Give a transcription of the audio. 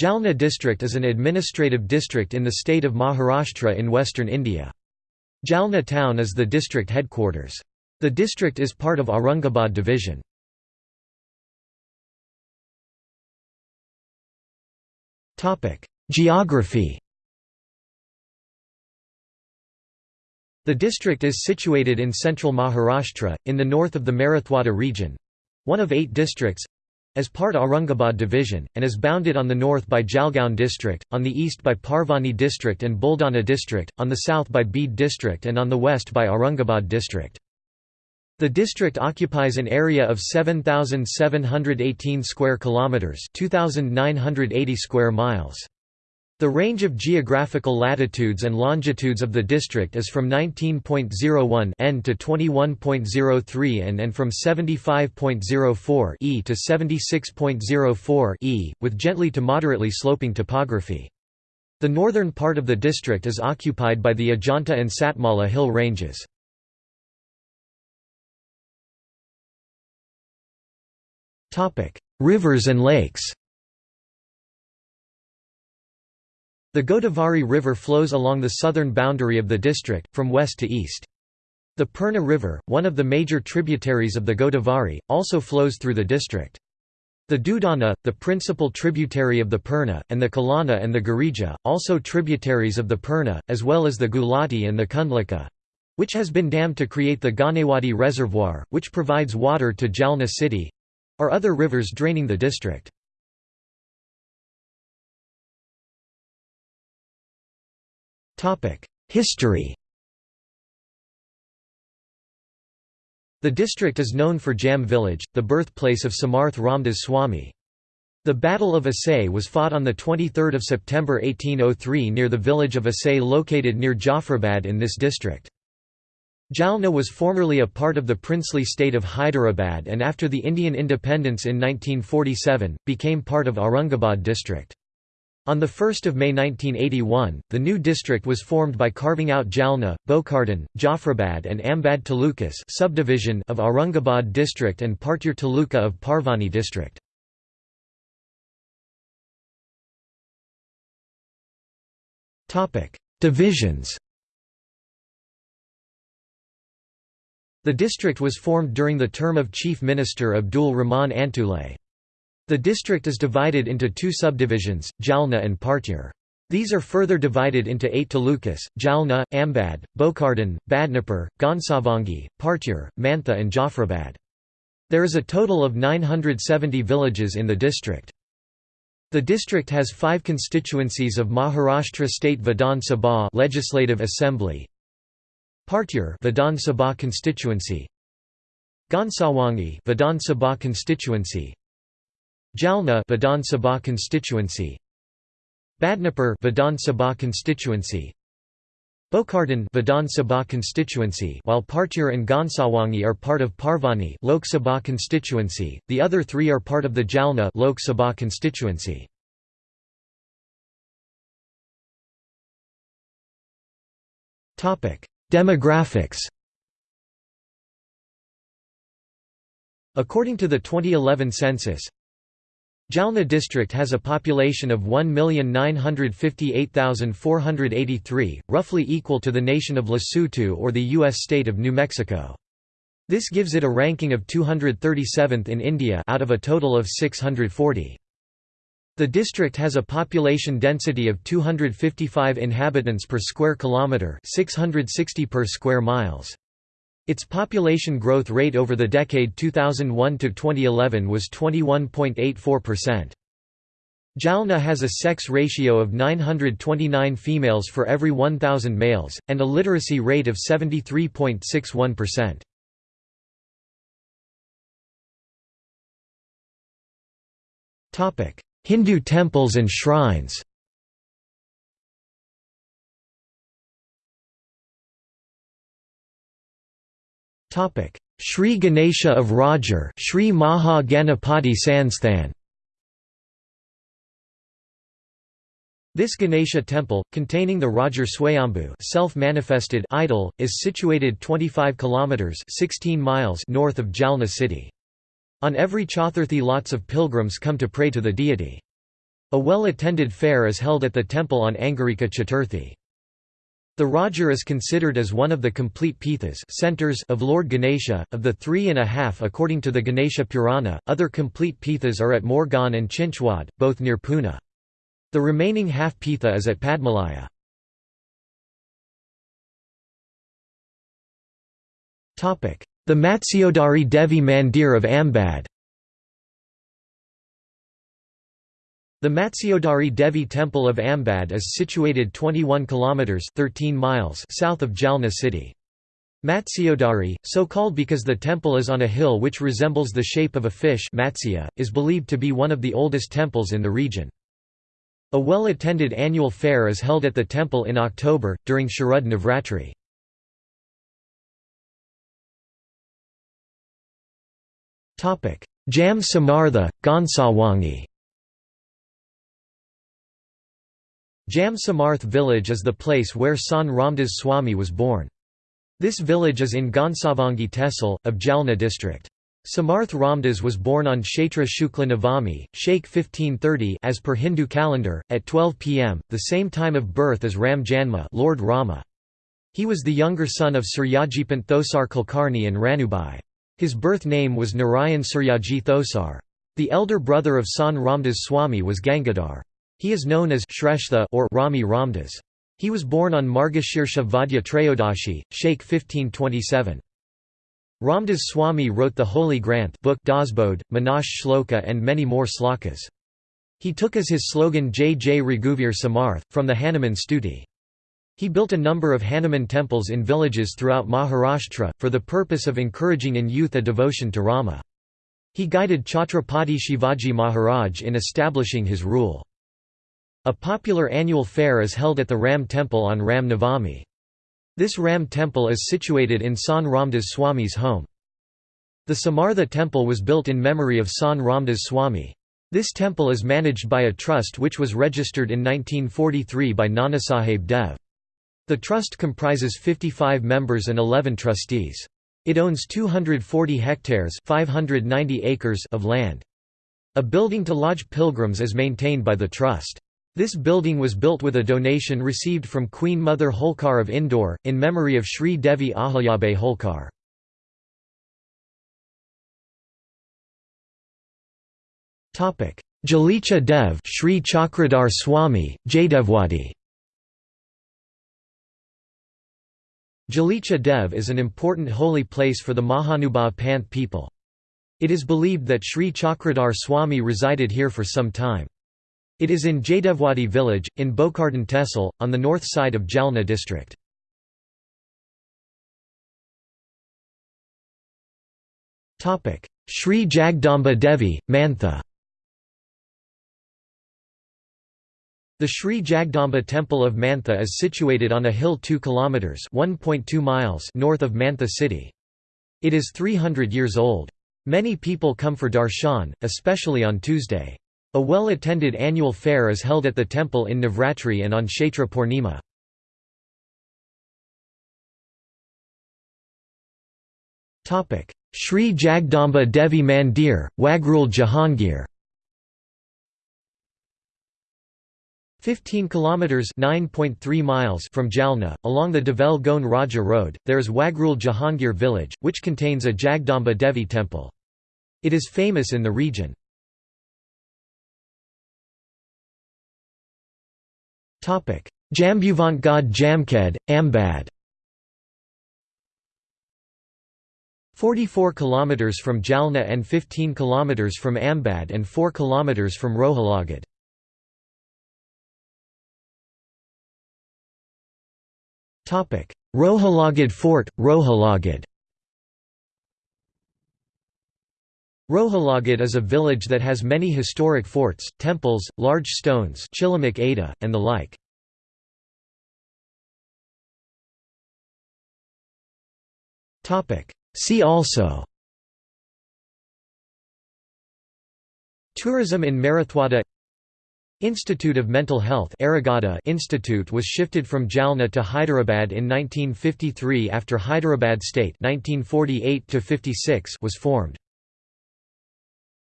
Jalna district is an administrative district in the state of Maharashtra in western India. Jalna town is the district headquarters. The district is part of Aurangabad division. Geography The district is situated in central Maharashtra, in the north of the Marathwada region—one of eight districts, as part Aurangabad division, and is bounded on the north by Jalgaon district, on the east by Parbhani district and Buldana district, on the south by Beed district and on the west by Aurangabad district. The district occupies an area of 7718 square kilometers, 2980 square miles. The range of geographical latitudes and longitudes of the district is from 19.01 n to 21.03 n and from 75.04 e to 76.04 e, with gently to moderately sloping topography. The northern part of the district is occupied by the Ajanta and Satmala hill ranges. Rivers and lakes The Godavari River flows along the southern boundary of the district, from west to east. The Purna River, one of the major tributaries of the Godavari, also flows through the district. The Dudana, the principal tributary of the Purna, and the Kalana and the Girija, also tributaries of the Purna, as well as the Gulati and the Kundlika—which has been dammed to create the Ganewadi Reservoir, which provides water to Jalna city—are other rivers draining the district. History The district is known for Jam village, the birthplace of Samarth Ramdas Swami. The Battle of Assaye was fought on 23 September 1803 near the village of Assaye located near Jafrabad in this district. Jalna was formerly a part of the princely state of Hyderabad and after the Indian independence in 1947, became part of Aurangabad district. On 1 May 1981, the new district was formed by carving out Jalna, Bokardhan, Jafrabad and Ambad Talukas subdivision of Aurangabad district and Partyur Taluka of Parbhani district. Divisions The district was formed during the term of Chief Minister Abdul Rahman Antule. The district is divided into two subdivisions, Jalna and Partyur. These are further divided into eight talukas, Jalna, Ambad, Bokardhan, Badnapur, Gonsavangi, Partyur, Mantha and Jafrabad. There is a total of 970 villages in the district. The district has five constituencies of Maharashtra State Vidhan Sabha Legislative Assembly, Partyur Vidhan Sabha constituency, Gansawangi Vidhan Sabha constituency, Jalna Vidhan Sabha constituency. Badnapur Vidhan Sabha constituency. Bokardhan Vidhan Sabha constituency while Partyur and Gonsawangi are part of Parbhani Lok Sabha constituency the other 3 are part of the Jalna Lok Sabha constituency. Topic Demographics. According to the 2011 census Jalna district has a population of 1,958,483, roughly equal to the nation of Lesotho or the U.S. state of New Mexico. This gives it a ranking of 237th in India out of a total of 640. The district has a population density of 255 inhabitants per square kilometre 660 per square miles. Its population growth rate over the decade 2001–2011 was 21.84%. Jalna has a sex ratio of 929 females for every 1,000 males, and a literacy rate of 73.61%. Hindu temples and shrines Topic: Sri Ganesha of Rajur, Sri Maha Ganapati Sansthan. This Ganesha temple, containing the Rajur Swayambhu self-manifested idol, is situated 25 kilometers 16 miles north of Jalna city. On every Chaturthi lots of pilgrims come to pray to the deity. A well-attended fair is held at the temple on Angarika Chaturthi. The Rajur is considered as one of the complete pithas centers of Lord Ganesha, of the three and a half according to the Ganesha Purana. Other complete pithas are at Morgaon and Chinchwad, both near Pune. The remaining half pitha is at Padmalaya. The Matsyodari Devi Mandir of Ambad The Matsyodari Devi Temple of Ambad is situated 21 kilometers 13 miles south of Jalna city. Matsyodari, so called because the temple is on a hill which resembles the shape of a fish Matsya, is believed to be one of the oldest temples in the region. A well-attended annual fair is held at the temple in October, during Sharad Navratri. Jam Samartha, Gonsawangi Jam Samarth village is the place where San Ramdas Swami was born. This village is in Gonsavangi Tehsil, of Jalna district. Samarth Ramdas was born on Chaitra Shukla Navami, Sheikh 1530 as per Hindu calendar, at 12 pm, the same time of birth as Ram Janma Lord Rama. He was the younger son of Suryajipant Thosar Kulkarni and Ranubai. His birth name was Narayan Suryaji Thosar. The elder brother of San Ramdas Swami was Gangadhar. He is known as Shrestha or Rami Ramdas. He was born on Margashirsha Vadya Trayodashi, Sheikh 1527. Ramdas Swami wrote the Holy Granth book Dasbodh, Manache Shloka and many more slokas. He took as his slogan Jai Jai Raghuvir Samarth, from the Hanuman Stuti. He built a number of Hanuman temples in villages throughout Maharashtra, for the purpose of encouraging in youth a devotion to Rama. He guided Chhatrapati Shivaji Maharaj in establishing his rule. A popular annual fair is held at the Ram Temple on Ram Navami. This Ram Temple is situated in San Ramdas Swami's home. The Samartha Temple was built in memory of San Ramdas Swami. This temple is managed by a trust which was registered in 1943 by Nanasaheb Dev. The trust comprises 55 members and 11 trustees. It owns 240 hectares 590 acres of land. A building to lodge pilgrims is maintained by the trust. This building was built with a donation received from Queen Mother Holkar of Indore, in memory of Sri Devi Ahilyabai Holkar. Jalicha Dev Sri Chakradhar Swami, Jaydevwadi Jalicha Dev is an important holy place for the Mahanubhav Panth people. It is believed that Sri Chakradhar Swami resided here for some time. It is in Jaydevwadi village, in Bokardan Tehsil, on the north side of Jalna district. Sri Jagdamba Devi, Mantha The Sri Jagdamba Temple of Mantha is situated on a hill 2 kilometers (1.2 miles) north of Mantha city. It is 300 years old. Many people come for darshan, especially on Tuesday. A well-attended annual fair is held at the temple in Navratri and on Chaitra Purnima. Sri Jagdamba Devi Mandir, Wagrul Jahangir 15 kilometers 9.3 miles from Jalna, along the Deulgaon Raja road, there is Wagrul Jahangir village, which contains a Jagdamba Devi temple. It is famous in the region. Jambuvant Gad Jamkhed, Ambad. 44 km from Jalna and 15 km from Ambad and 4 km from Rohalagad. Rohalagad Fort, Rohalagad Rohalagad is a village that has many historic forts, temples, large stones and the like. See also Tourism in Marathwada Institute of Mental Health Institute was shifted from Jalna to Hyderabad in 1953 after Hyderabad State 1948 was formed.